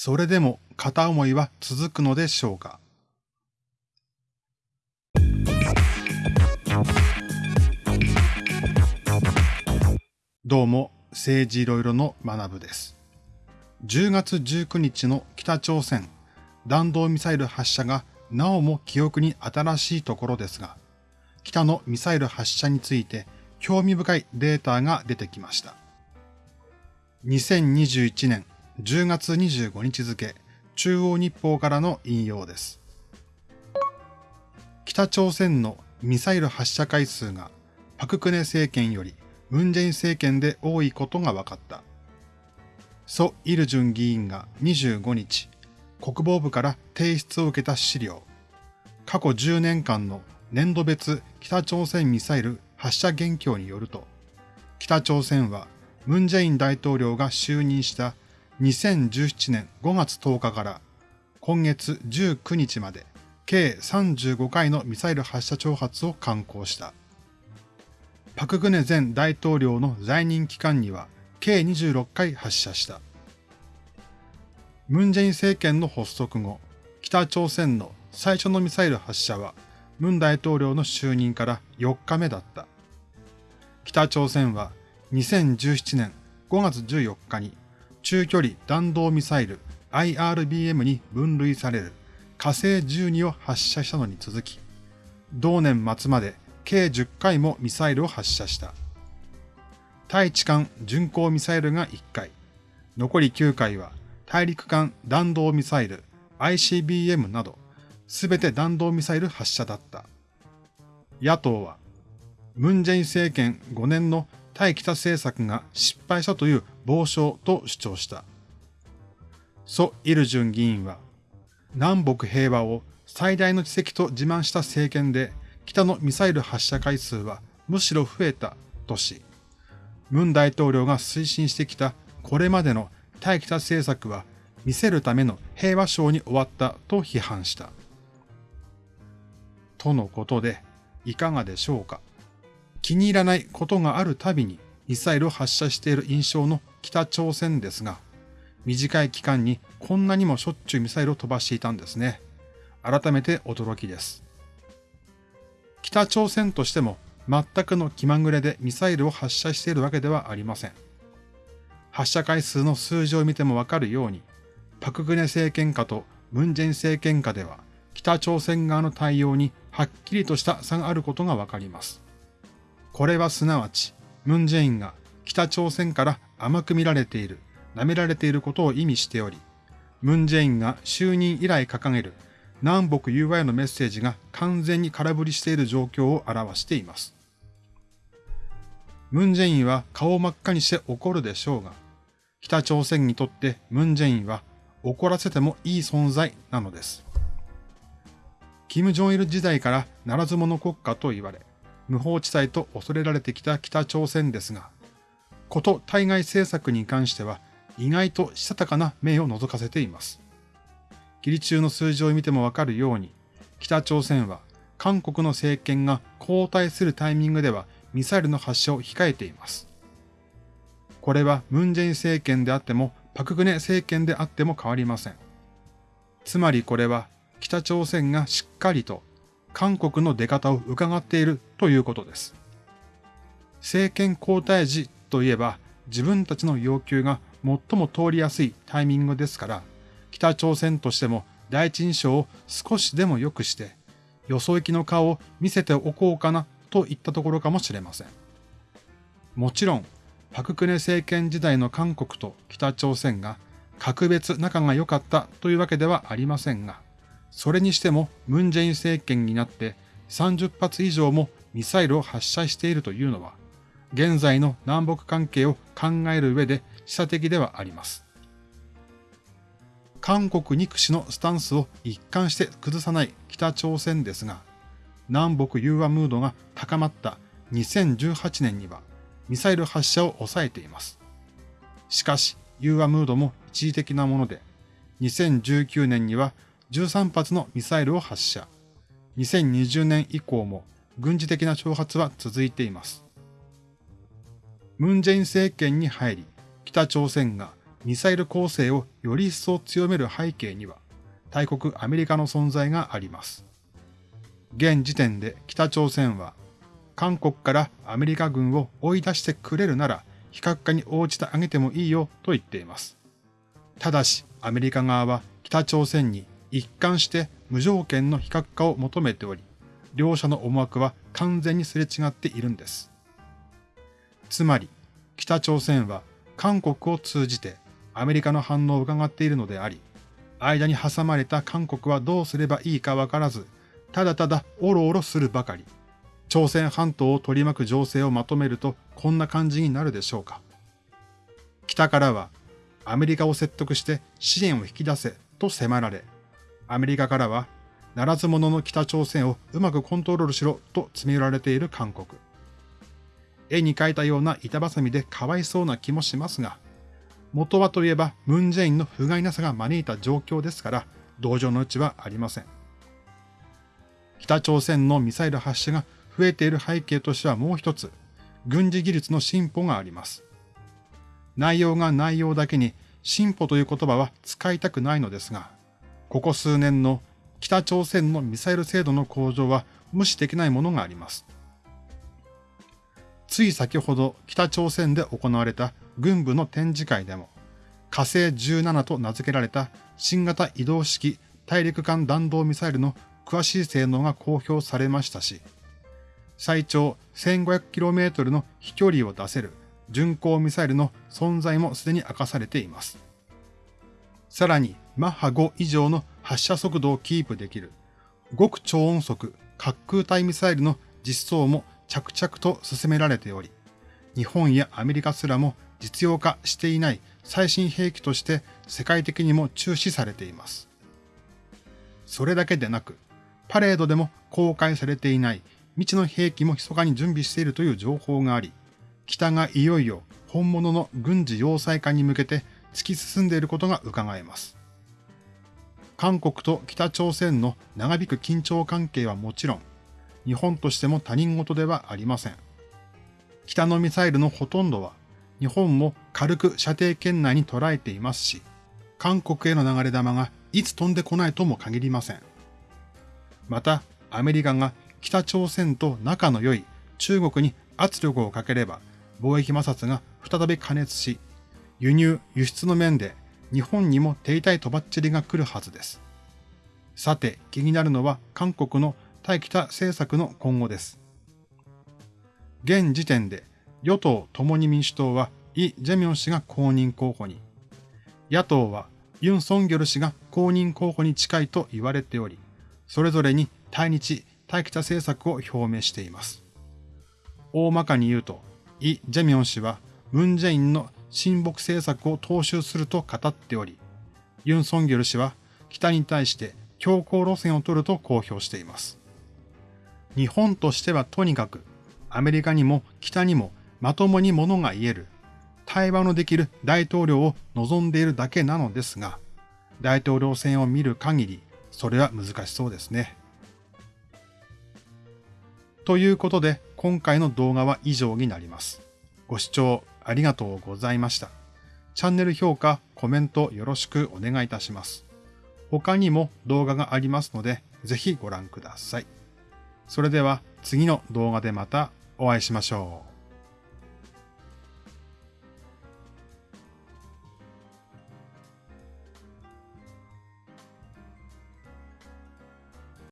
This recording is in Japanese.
それでも片思いは続くのでしょうか？どうも、政治いろいろの学部です。10月19日の北朝鮮弾道ミサイル発射がなおも記憶に新しいところですが、北のミサイル発射について興味深いデータが出てきました。2021年10月25日付、中央日報からの引用です。北朝鮮のミサイル発射回数がパククネ政権よりムンジェイン政権で多いことが分かった。ソ・イルジュン議員が25日、国防部から提出を受けた資料、過去10年間の年度別北朝鮮ミサイル発射現況によると、北朝鮮はムンジェイン大統領が就任した2017年5月10日から今月19日まで計35回のミサイル発射挑発を敢行した。パクグネ前大統領の在任期間には計26回発射した。ムンジェイン政権の発足後、北朝鮮の最初のミサイル発射は、ムン大統領の就任から4日目だった。北朝鮮は2017年5月14日に中距離弾道ミサイル IRBM に分類される火星12を発射したのに続き、同年末まで計10回もミサイルを発射した。対地間巡航ミサイルが1回、残り9回は大陸間弾道ミサイル ICBM など、すべて弾道ミサイル発射だった。野党は、ムンジェイン政権5年の対北政策が失敗したという傍証と主張した。ソ・イルジュン議員は、南北平和を最大の奇跡と自慢した政権で、北のミサイル発射回数はむしろ増えたとし、ムン大統領が推進してきたこれまでの対北政策は見せるための平和賞に終わったと批判した。とのことで、いかがでしょうか。気に入らないことがあるたびにミサイルを発射している印象の北朝鮮ですが、短い期間にこんなにもしょっちゅうミサイルを飛ばしていたんですね。改めて驚きです。北朝鮮としても全くの気まぐれでミサイルを発射しているわけではありません。発射回数の数字を見てもわかるように、パクグネ政権下とムンジェイン政権下では、北朝鮮側の対応にはっきりとした差があることがわかります。これはすなわち、ムンジェインが北朝鮮から甘く見られている、舐められていることを意味しており、ムンジェインが就任以来掲げる南北融和へのメッセージが完全に空振りしている状況を表しています。ムンジェインは顔を真っ赤にして怒るでしょうが、北朝鮮にとってムンジェインは怒らせてもいい存在なのです。キム・ジョンイル時代からならず者国家と言われ、無法地帯と恐れられてきた北朝鮮ですが、こと対外政策に関しては意外としたたかな目を覗かせています。ギリ中の数字を見てもわかるように、北朝鮮は韓国の政権が交代するタイミングではミサイルの発射を控えています。これはムンジェイン政権であってもパクグネ政権であっても変わりません。つまりこれは北朝鮮がしっかりと韓国の出方を伺っているということです。政権交代時といえば自分たちの要求が最も通りやすいタイミングですから、北朝鮮としても第一印象を少しでも良くして、よそ行きの顔を見せておこうかなといったところかもしれません。もちろん、パククネ政権時代の韓国と北朝鮮が格別仲が良かったというわけではありませんが、それにしてもムンジェイン政権になって30発以上もミサイルを発射しているというのは、現在の南北関係を考える上で示唆的ではあります。韓国憎しのスタンスを一貫して崩さない北朝鮮ですが、南北融和ムードが高まった2018年にはミサイル発射を抑えています。しかし、融和ムードも一時的なもので、2019年には13発のミサイルを発射。2020年以降も軍事的な挑発は続いています。ムンジェイン政権に入り、北朝鮮がミサイル構成をより一層強める背景には、大国アメリカの存在があります。現時点で北朝鮮は、韓国からアメリカ軍を追い出してくれるなら、非核化に応じてあげてもいいよと言っています。ただし、アメリカ側は北朝鮮に一貫して無条件の非核化を求めており、両者の思惑は完全にすれ違っているんです。つまり、北朝鮮は韓国を通じてアメリカの反応を伺っているのであり、間に挟まれた韓国はどうすればいいかわからず、ただただおろおろするばかり。朝鮮半島を取り巻く情勢をまとめるとこんな感じになるでしょうか。北からはアメリカを説得して支援を引き出せと迫られ、アメリカからはならず者の北朝鮮をうまくコントロールしろと詰め寄られている韓国。絵に描いたような板挟みでかわいそうな気もしますが、元はといえばムンジェインの不甲斐なさが招いた状況ですから、同情のうちはありません。北朝鮮のミサイル発射が増えている背景としてはもう一つ、軍事技術の進歩があります。内容が内容だけに進歩という言葉は使いたくないのですが、ここ数年の北朝鮮のミサイル精度の向上は無視できないものがあります。つい先ほど北朝鮮で行われた軍部の展示会でも、火星17と名付けられた新型移動式大陸間弾道ミサイルの詳しい性能が公表されましたし、最長 1500km の飛距離を出せる巡航ミサイルの存在もすでに明かされています。さらに、マッハ5以上の発射速度をキープできる極超音速滑空体ミサイルの実装も着々と進められており、日本やアメリカすらも実用化していない最新兵器として世界的にも注視されています。それだけでなく、パレードでも公開されていない未知の兵器も密かに準備しているという情報があり、北がいよいよ本物の軍事要塞化に向けて突き進んでいることが伺えます。韓国と北朝鮮の長引く緊張関係はもちろん、日本としても他人事ではありません。北のミサイルのほとんどは、日本も軽く射程圏内に捉えていますし、韓国への流れ弾がいつ飛んでこないとも限りません。また、アメリカが北朝鮮と仲の良い中国に圧力をかければ、貿易摩擦が再び加熱し、輸入、輸出の面で日本にも停滞とばっちりが来るはずです。さて、気になるのは韓国の対北政策の今後です。現時点で与党共に民主党はイ・ジェミョン氏が公認候補に、野党はユン・ソンギョル氏が公認候補に近いと言われており、それぞれに対日、対北政策を表明しています。大まかに言うと、イ・ジェミョン氏はムン・ジェインの親北政策を踏襲すると語っており、ユン・ソンギョル氏は北に対して強硬路線を取ると公表しています。日本としてはとにかくアメリカにも北にもまともにものが言える対話のできる大統領を望んでいるだけなのですが、大統領選を見る限りそれは難しそうですね。ということで今回の動画は以上になります。ご視聴ありがとうございました。チャンネル評価、コメントよろしくお願いいたします。他にも動画がありますので、ぜひご覧ください。それでは次の動画でまたお会いしましょう。